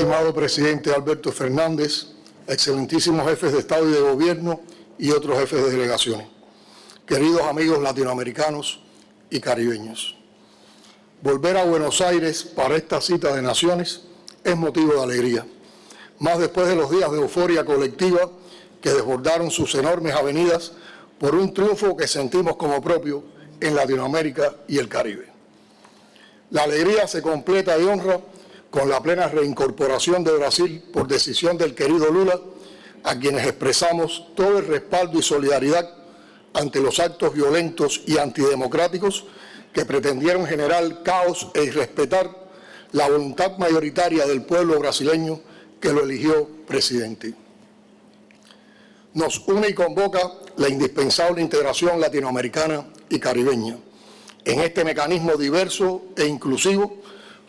Estimado presidente Alberto Fernández, excelentísimos jefes de Estado y de Gobierno y otros jefes de delegaciones, queridos amigos latinoamericanos y caribeños. Volver a Buenos Aires para esta cita de naciones es motivo de alegría, más después de los días de euforia colectiva que desbordaron sus enormes avenidas por un triunfo que sentimos como propio en Latinoamérica y el Caribe. La alegría se completa y honra con la plena reincorporación de Brasil por decisión del querido Lula, a quienes expresamos todo el respaldo y solidaridad ante los actos violentos y antidemocráticos que pretendieron generar caos e irrespetar la voluntad mayoritaria del pueblo brasileño que lo eligió presidente. Nos une y convoca la indispensable integración latinoamericana y caribeña en este mecanismo diverso e inclusivo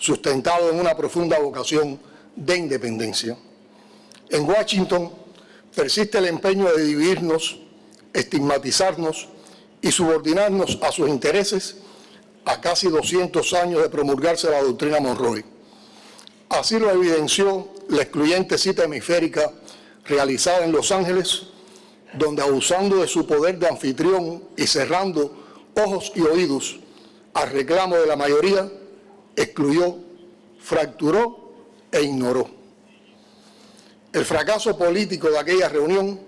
sustentado en una profunda vocación de independencia. En Washington persiste el empeño de dividirnos, estigmatizarnos y subordinarnos a sus intereses a casi 200 años de promulgarse la doctrina Monroe. Así lo evidenció la excluyente cita hemisférica realizada en Los Ángeles, donde abusando de su poder de anfitrión y cerrando ojos y oídos al reclamo de la mayoría, excluyó, fracturó e ignoró. El fracaso político de aquella reunión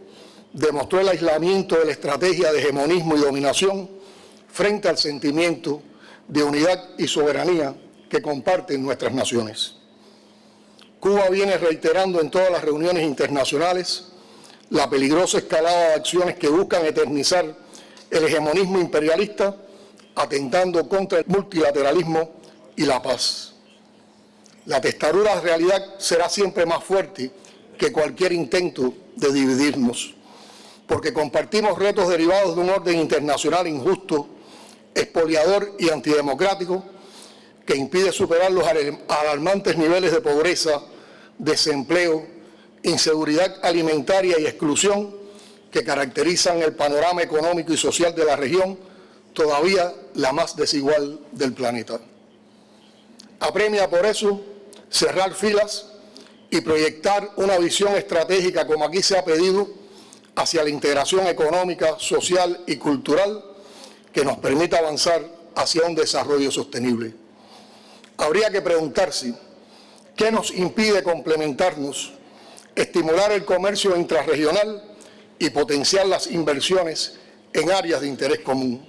demostró el aislamiento de la estrategia de hegemonismo y dominación frente al sentimiento de unidad y soberanía que comparten nuestras naciones. Cuba viene reiterando en todas las reuniones internacionales la peligrosa escalada de acciones que buscan eternizar el hegemonismo imperialista, atentando contra el multilateralismo y la paz. La testaruda realidad será siempre más fuerte que cualquier intento de dividirnos, porque compartimos retos derivados de un orden internacional injusto, expoliador y antidemocrático, que impide superar los alarmantes niveles de pobreza, desempleo, inseguridad alimentaria y exclusión que caracterizan el panorama económico y social de la región, todavía la más desigual del planeta. Apremia por eso cerrar filas y proyectar una visión estratégica, como aquí se ha pedido, hacia la integración económica, social y cultural que nos permita avanzar hacia un desarrollo sostenible. Habría que preguntarse, ¿qué nos impide complementarnos, estimular el comercio intrarregional y potenciar las inversiones en áreas de interés común?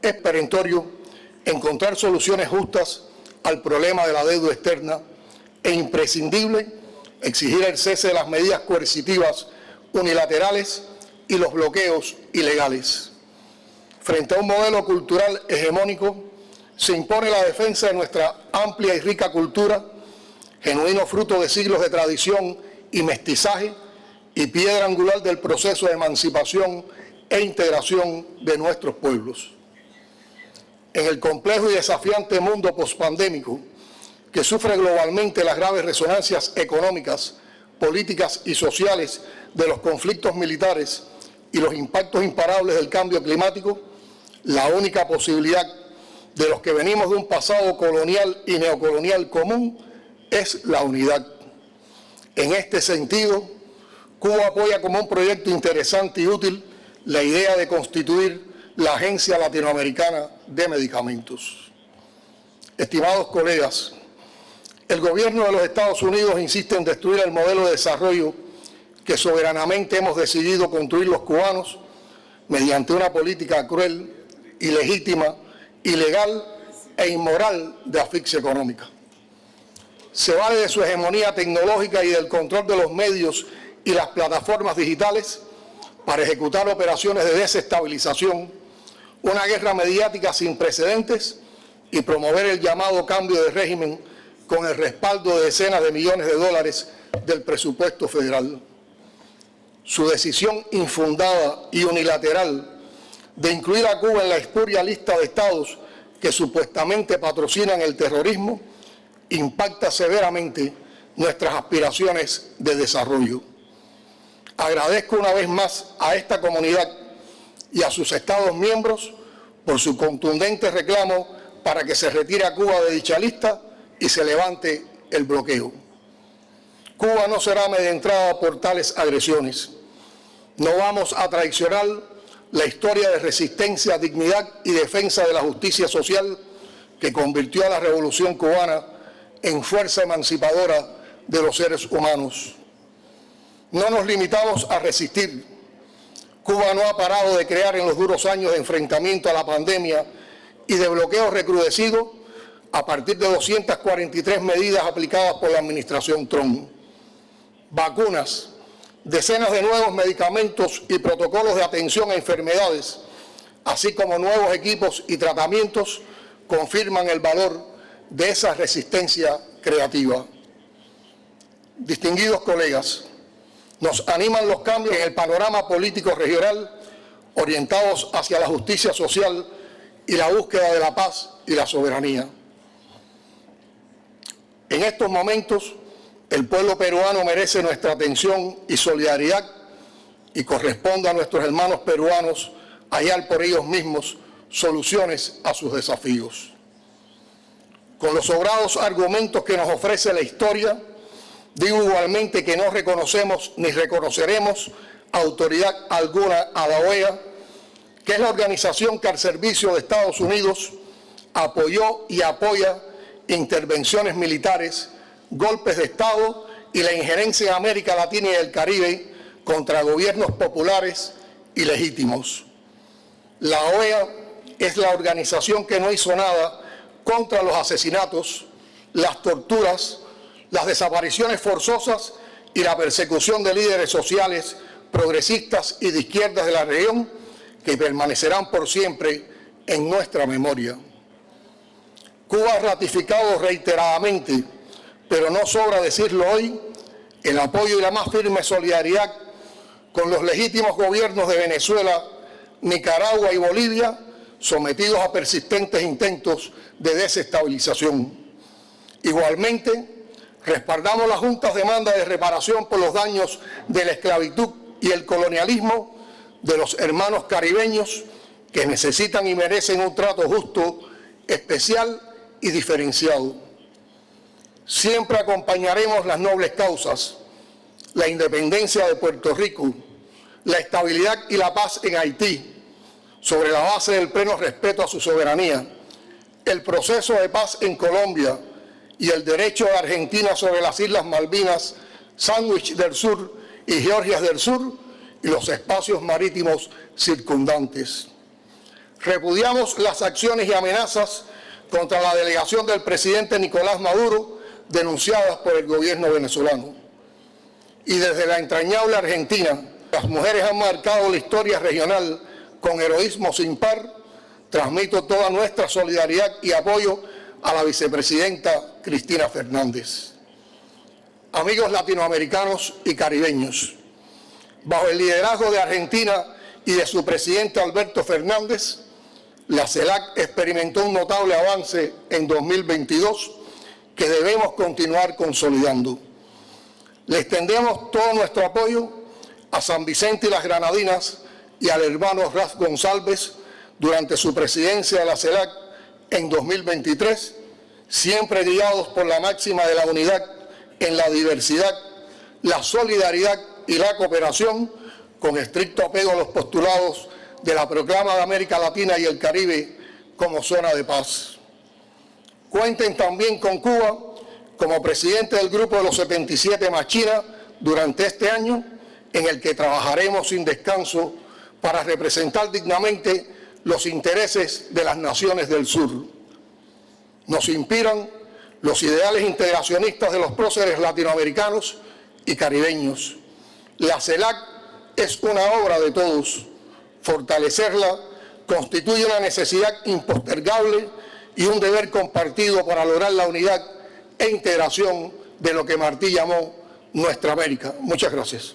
Es perentorio encontrar soluciones justas al problema de la deuda externa e imprescindible exigir el cese de las medidas coercitivas unilaterales y los bloqueos ilegales. Frente a un modelo cultural hegemónico, se impone la defensa de nuestra amplia y rica cultura, genuino fruto de siglos de tradición y mestizaje, y piedra angular del proceso de emancipación e integración de nuestros pueblos en el complejo y desafiante mundo pospandémico que sufre globalmente las graves resonancias económicas, políticas y sociales de los conflictos militares y los impactos imparables del cambio climático, la única posibilidad de los que venimos de un pasado colonial y neocolonial común es la unidad. En este sentido, Cuba apoya como un proyecto interesante y útil la idea de constituir la Agencia Latinoamericana de Medicamentos. Estimados colegas, el gobierno de los Estados Unidos insiste en destruir el modelo de desarrollo que soberanamente hemos decidido construir los cubanos mediante una política cruel, ilegítima, ilegal e inmoral de asfixia económica. Se vale de su hegemonía tecnológica y del control de los medios y las plataformas digitales para ejecutar operaciones de desestabilización una guerra mediática sin precedentes y promover el llamado cambio de régimen con el respaldo de decenas de millones de dólares del presupuesto federal. Su decisión infundada y unilateral de incluir a Cuba en la espuria lista de estados que supuestamente patrocinan el terrorismo impacta severamente nuestras aspiraciones de desarrollo. Agradezco una vez más a esta comunidad y a sus Estados miembros por su contundente reclamo para que se retire a Cuba de dicha lista y se levante el bloqueo. Cuba no será amedrentada por tales agresiones. No vamos a traicionar la historia de resistencia, dignidad y defensa de la justicia social que convirtió a la revolución cubana en fuerza emancipadora de los seres humanos. No nos limitamos a resistir. Cuba no ha parado de crear en los duros años de enfrentamiento a la pandemia y de bloqueo recrudecido a partir de 243 medidas aplicadas por la administración Trump. Vacunas, decenas de nuevos medicamentos y protocolos de atención a enfermedades, así como nuevos equipos y tratamientos, confirman el valor de esa resistencia creativa. Distinguidos colegas, nos animan los cambios en el panorama político regional orientados hacia la justicia social y la búsqueda de la paz y la soberanía. En estos momentos, el pueblo peruano merece nuestra atención y solidaridad y corresponde a nuestros hermanos peruanos hallar por ellos mismos soluciones a sus desafíos. Con los sobrados argumentos que nos ofrece la historia, digo igualmente que no reconocemos ni reconoceremos autoridad alguna a la OEA, que es la organización que al servicio de Estados Unidos apoyó y apoya intervenciones militares golpes de Estado y la injerencia en América Latina y el Caribe contra gobiernos populares y legítimos. La OEA es la organización que no hizo nada contra los asesinatos, las torturas, las desapariciones forzosas y la persecución de líderes sociales, progresistas y de izquierdas de la región que permanecerán por siempre en nuestra memoria. Cuba ha ratificado reiteradamente pero no sobra decirlo hoy, el apoyo y la más firme solidaridad con los legítimos gobiernos de Venezuela, Nicaragua y Bolivia, sometidos a persistentes intentos de desestabilización. Igualmente, respaldamos las juntas demandas de reparación por los daños de la esclavitud y el colonialismo de los hermanos caribeños que necesitan y merecen un trato justo, especial y diferenciado. Siempre acompañaremos las nobles causas, la independencia de Puerto Rico, la estabilidad y la paz en Haití, sobre la base del pleno respeto a su soberanía, el proceso de paz en Colombia y el derecho de Argentina sobre las Islas Malvinas, Sandwich del Sur y Georgias del Sur y los espacios marítimos circundantes. Repudiamos las acciones y amenazas contra la delegación del presidente Nicolás Maduro denunciadas por el gobierno venezolano. Y desde la entrañable Argentina, las mujeres han marcado la historia regional con heroísmo sin par. Transmito toda nuestra solidaridad y apoyo a la vicepresidenta Cristina Fernández. Amigos latinoamericanos y caribeños, bajo el liderazgo de Argentina y de su presidente Alberto Fernández, la CELAC experimentó un notable avance en 2022 que debemos continuar consolidando. Le extendemos todo nuestro apoyo a San Vicente y las Granadinas y al hermano Raz González durante su presidencia de la CELAC en 2023, siempre guiados por la máxima de la unidad en la diversidad, la solidaridad y la cooperación, con estricto apego a los postulados de la proclama de América Latina y el Caribe como zona de paz. Cuenten también con Cuba como presidente del Grupo de los 77 más China durante este año, en el que trabajaremos sin descanso para representar dignamente los intereses de las naciones del sur. Nos inspiran los ideales integracionistas de los próceres latinoamericanos y caribeños. La CELAC es una obra de todos. Fortalecerla constituye una necesidad impostergable y un deber compartido para lograr la unidad e integración de lo que Martí llamó nuestra América. Muchas gracias.